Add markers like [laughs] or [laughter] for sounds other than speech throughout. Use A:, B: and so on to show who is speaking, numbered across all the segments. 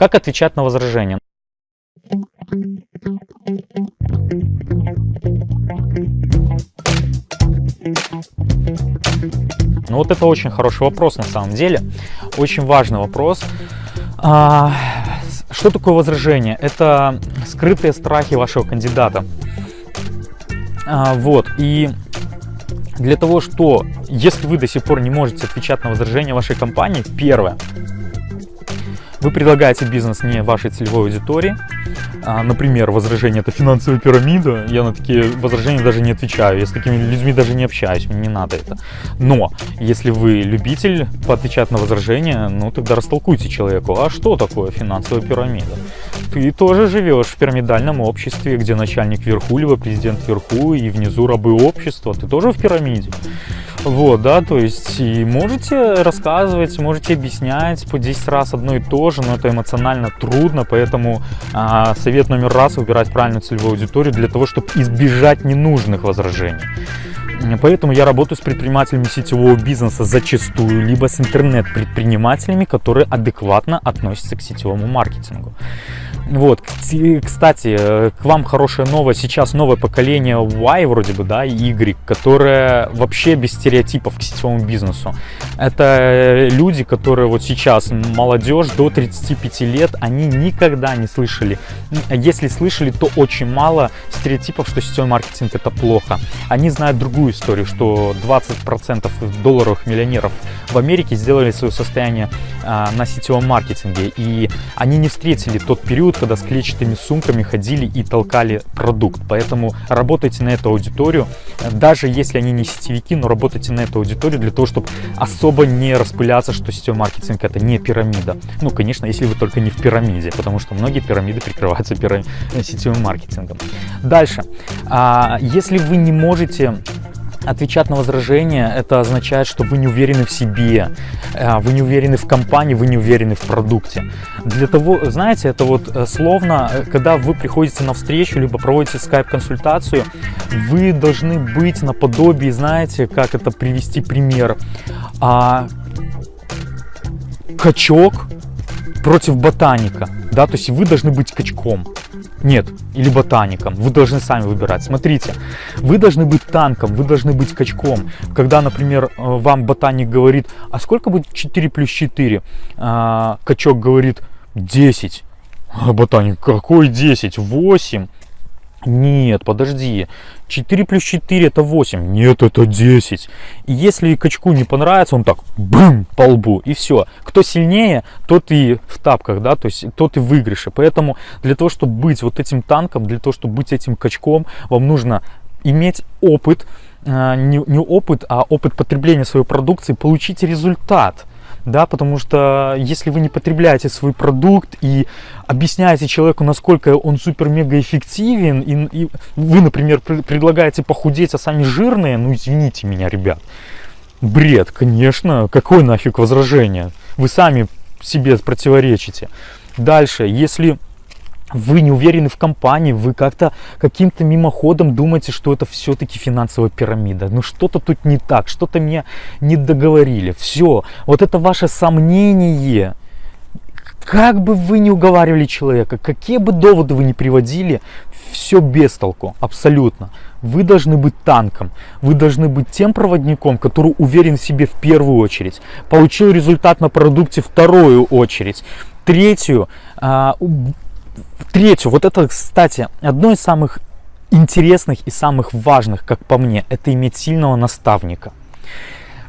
A: Как отвечать на возражения? Ну вот это очень хороший вопрос на самом деле, очень важный вопрос. А, что такое возражение? Это скрытые страхи вашего кандидата. А, вот, и для того, что, если вы до сих пор не можете отвечать на возражения вашей компании, первое, вы предлагаете бизнес не вашей целевой аудитории, а, например, возражение это финансовая пирамида, я на такие возражения даже не отвечаю, я с такими людьми даже не общаюсь, мне не надо это. Но, если вы любитель поотвечать на возражения, ну тогда растолкуйте человеку, а что такое финансовая пирамида? Ты тоже живешь в пирамидальном обществе, где начальник вверху, либо президент вверху, и внизу рабы общества, ты тоже в пирамиде. Вот, да, то есть и можете рассказывать, можете объяснять по 10 раз одно и то же, но это эмоционально трудно, поэтому а, совет номер раз выбирать правильную целевую аудиторию для того, чтобы избежать ненужных возражений. Поэтому я работаю с предпринимателями сетевого бизнеса зачастую, либо с интернет-предпринимателями, которые адекватно относятся к сетевому маркетингу. Вот, кстати, э, к вам хорошая новость. Сейчас новое поколение Y вроде бы, да, и Y, которое вообще без стереотипов к сетевому бизнесу. Это э, люди, которые вот сейчас, молодежь до 35 лет, они никогда не слышали, если слышали, то очень мало стереотипов, что сетевой маркетинг это плохо. Они знают другую историю, что 20% долларовых миллионеров в Америке сделали свое состояние а, на сетевом маркетинге, и они не встретили тот период, когда с клетчатыми сумками ходили и толкали продукт. Поэтому работайте на эту аудиторию, даже если они не сетевики, но работайте на эту аудиторию для того, чтобы особо не распыляться, что сетевой маркетинг это не пирамида. Ну, конечно, если вы только не в пирамиде, потому что многие пирамиды прикрываются пирам... сетевым маркетингом. Дальше. А, если вы не можете Отвечать на возражения, это означает, что вы не уверены в себе, э, вы не уверены в компании, вы не уверены в продукте. Для того, знаете, это вот э, словно, э, когда вы приходите на встречу, либо проводите скайп-консультацию, вы должны быть наподобие, знаете, как это привести пример, а, качок против ботаника, да, то есть вы должны быть качком. Нет, или ботаником. Вы должны сами выбирать. Смотрите, вы должны быть танком, вы должны быть качком. Когда, например, э, вам ботаник говорит, а сколько будет 4 плюс 4? А, качок говорит 10. А ботаник, какой 10? 8. Нет, подожди. 4 плюс 4 это 8. Нет, это 10. И если качку не понравится, он так бум по лбу и все. Кто сильнее, тот и в тапках, да, то есть тот и в выигрыше. Поэтому для того, чтобы быть вот этим танком, для того, чтобы быть этим качком, вам нужно иметь опыт, а, не, не опыт, а опыт потребления своей продукции, получить результат да, потому что если вы не потребляете свой продукт и объясняете человеку, насколько он супер-мега эффективен, и, и вы, например, предлагаете похудеть, а сами жирные, ну извините меня, ребят, бред, конечно, какое нафиг возражение, вы сами себе противоречите. Дальше, если вы не уверены в компании, вы как-то каким-то мимоходом думаете, что это все-таки финансовая пирамида. Ну что-то тут не так, что-то меня не договорили. Все, вот это ваше сомнение, как бы вы ни уговаривали человека, какие бы доводы вы ни приводили, все без толку, абсолютно. Вы должны быть танком, вы должны быть тем проводником, который уверен в себе в первую очередь, получил результат на продукте вторую очередь, третью, а, Третью, вот это, кстати, одно из самых интересных и самых важных, как по мне, это иметь сильного наставника.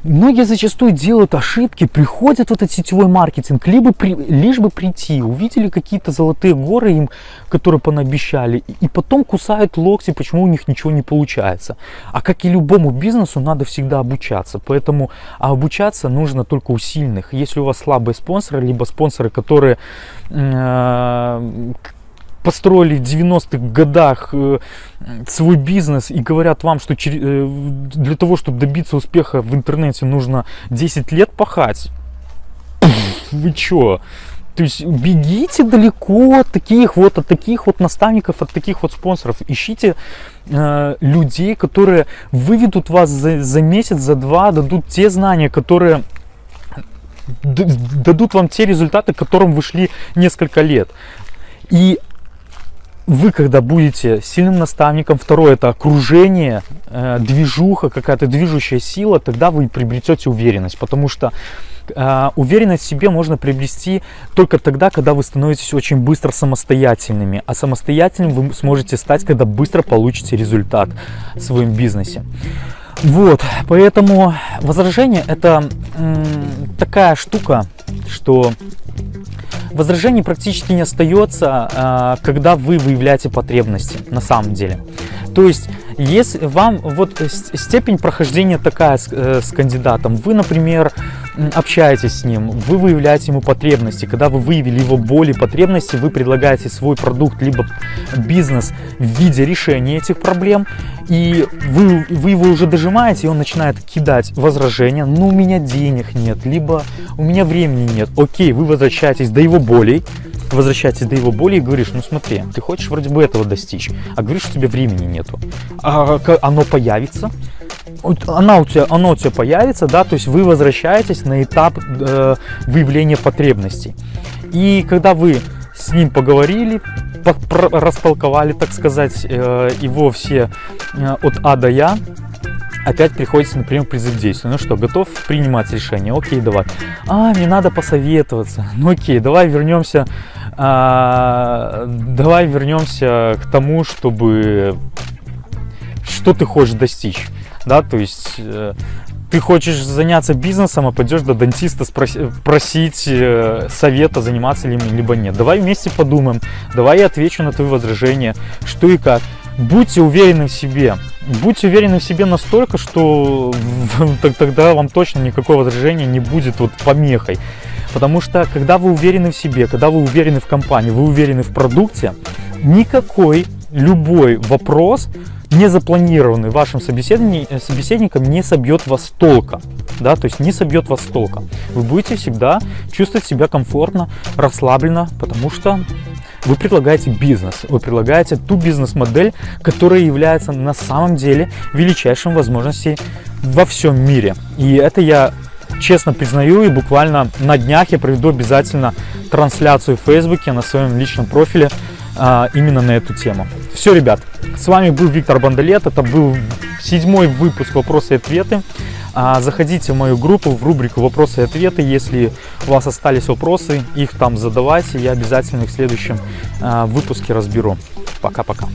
A: Многие зачастую делают ошибки, приходят в этот сетевой маркетинг, либо при, лишь бы прийти, увидели какие-то золотые горы им, которые понаобещали, и потом кусают локти, почему у них ничего не получается. А как и любому бизнесу, надо всегда обучаться, поэтому а обучаться нужно только у сильных. Если у вас слабые спонсоры, либо спонсоры, которые э, построили в 90-х годах э, свой бизнес и говорят вам, что э, для того, чтобы добиться успеха в интернете, нужно 10 лет пахать. Вы чё? То есть бегите далеко от таких вот, от таких вот наставников, от таких вот спонсоров. Ищите э, людей, которые выведут вас за, за месяц, за два, дадут те знания, которые дадут вам те результаты, к которым вы шли несколько лет. И вы, когда будете сильным наставником, второе это окружение, э, движуха, какая-то движущая сила, тогда вы приобретете уверенность, потому что э, уверенность в себе можно приобрести только тогда, когда вы становитесь очень быстро самостоятельными, а самостоятельным вы сможете стать, когда быстро получите результат в своем бизнесе. Вот, поэтому возражение это такая штука, что возражений практически не остается, а, когда вы выявляете потребности на самом деле. То есть, если вам вот степень прохождения такая с, э, с кандидатом, вы, например, общаетесь с ним, вы выявляете ему потребности. Когда вы выявили его боли, потребности, вы предлагаете свой продукт, либо бизнес в виде решения этих проблем, и вы, вы его уже дожимаете, и он начинает кидать возражения, ну у меня денег нет, либо у меня времени нет. Окей, вы возвращаетесь до его болей, возвращаетесь до его боли и говоришь, ну смотри, ты хочешь вроде бы этого достичь, а говоришь, что у тебя времени нету. А оно появится, она у тебя, оно у тебя появится, да, то есть вы возвращаетесь на этап э, выявления потребностей. И когда вы с ним поговорили, растолковали, так сказать, э, его все э, от А до Я, опять приходится, например, призыв действия. Ну что, готов принимать решение? Окей, давай. А, мне надо посоветоваться. Ну окей, давай вернемся, а, давай вернемся к тому, чтобы что ты хочешь достичь да, то есть э, ты хочешь заняться бизнесом, а пойдешь до дантиста спроси, просить э, совета, заниматься ли либо нет. Давай вместе подумаем, давай я отвечу на твои возражения, что и как. Будьте уверены в себе, будьте уверены в себе настолько, что [laughs] тогда вам точно никакое возражение не будет вот помехой. Потому что когда вы уверены в себе, когда вы уверены в компании, вы уверены в продукте, никакой любой вопрос не запланированный вашим э, собеседником не собьет вас толка. Да, то есть не собьет вас толка. Вы будете всегда чувствовать себя комфортно, расслабленно, потому что вы предлагаете бизнес, вы предлагаете ту бизнес-модель, которая является на самом деле величайшим возможностей во всем мире. И это я честно признаю и буквально на днях я проведу обязательно трансляцию в Фейсбуке на своем личном профиле а, именно на эту тему. Все, ребят, с вами был Виктор Бандалет, это был седьмой выпуск «Вопросы и ответы». А, заходите в мою группу, в рубрику «Вопросы и ответы». Если у вас остались вопросы, их там задавайте, я обязательно их в следующем а, выпуске разберу. Пока-пока.